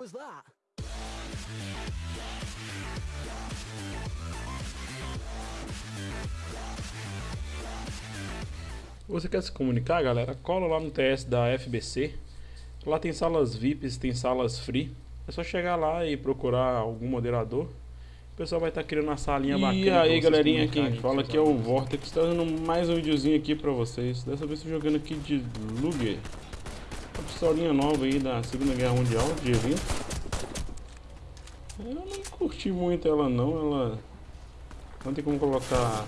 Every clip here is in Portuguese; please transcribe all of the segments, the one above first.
was that? Você quer se comunicar, galera? Cola lá no TS da FBC. Lá tem salas VIPs, tem salas free. É só chegar lá e procurar algum moderador. O pessoal vai estar tá criando uma salinha e bacana. E aí, galerinha, quem fala aqui é o Vortex, dando mais um videozinho aqui pra vocês. Dessa vez tô jogando aqui de Luger. Uma pistolinha nova aí da Segunda Guerra Mundial, de evento. Eu não curti muito ela não, ela não tem como colocar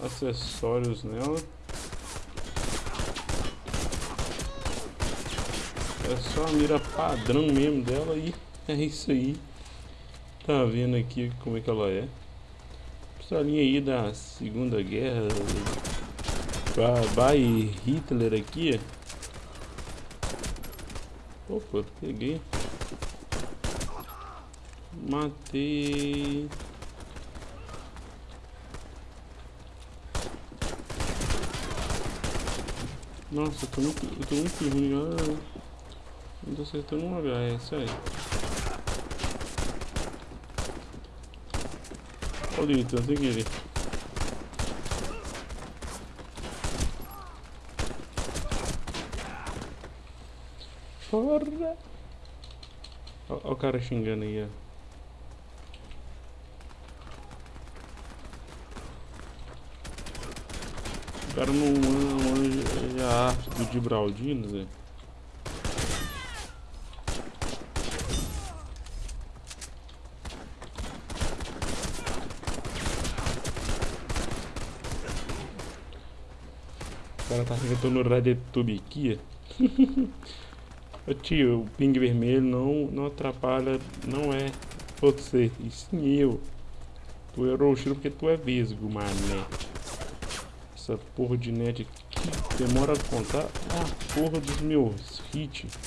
acessórios nela. É só a mira padrão mesmo dela e é isso aí. Tá vendo aqui como é que ela é. Pistolinha aí da Segunda Guerra. By Hitler aqui. Opa, peguei. Matei. Nossa, eu tô muito, eu muito ruim, galera. Não tô acertando um HS, aí. Olha o Ito, sem querer. Fora! Olha o cara xingando aí, ó. Cara não manja a arte do Gibraldino, Zé. O cara tá inventando Radetube aqui. Ô tio, o ping vermelho não, não atrapalha, não é você, e sim eu. Tu é roxo porque tu é vesgo, mané. Essa porra de net aqui demora a contar a porra dos meus hits.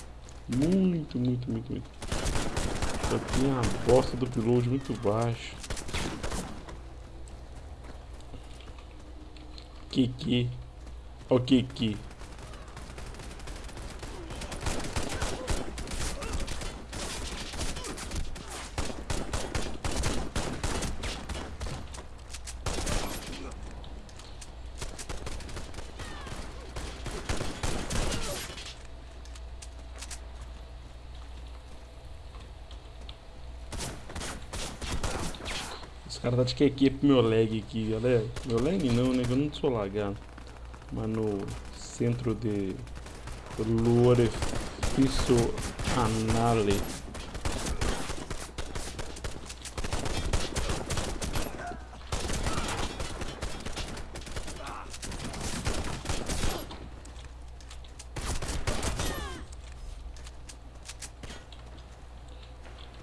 Muito, muito, muito, muito. Eu tenho a bosta do upload muito baixo. Kiki. O Kiki. Os caras tá de QQ pro meu lag aqui, galera. Meu lag não, né? Eu não sou lagado. Mas no centro de Lorefício Anale.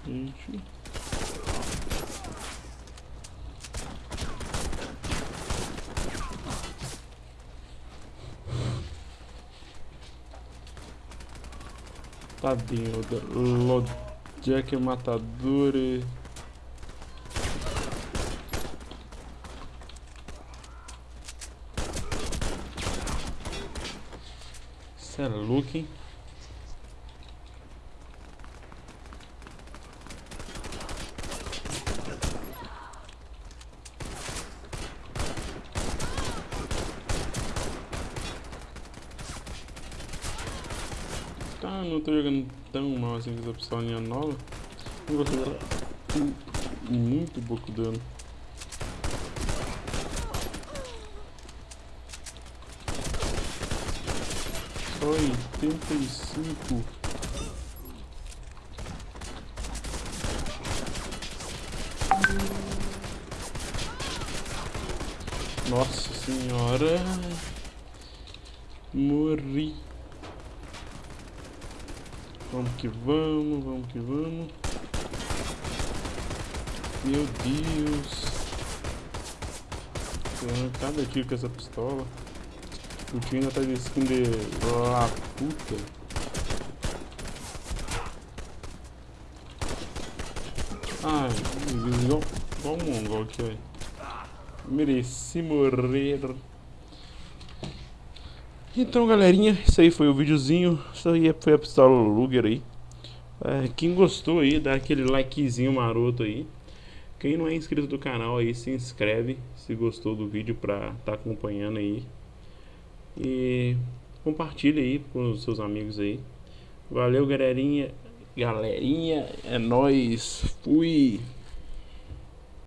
Gente. Tadinho, Jack Matador e... Isso é louco, hein? Não tô jogando tão mal assim com essa pistolinha nova. Não dela. Muito pouco dano. Só 85. Nossa senhora. Morri. Vamos que vamos, vamos que vamos. Meu Deus. Cada tiro com essa pistola. O tio ainda tá de skin de lá puta. Ai, igual, igual um mongol aqui, velho. Mereci morrer. Então, galerinha, isso aí foi o videozinho. Isso aí foi a pistola Luger aí. É, quem gostou aí, dá aquele likezinho maroto aí. Quem não é inscrito do canal aí, se inscreve se gostou do vídeo pra tá acompanhando aí. E compartilha aí com os seus amigos aí. Valeu, galerinha. Galerinha, é nóis. Fui.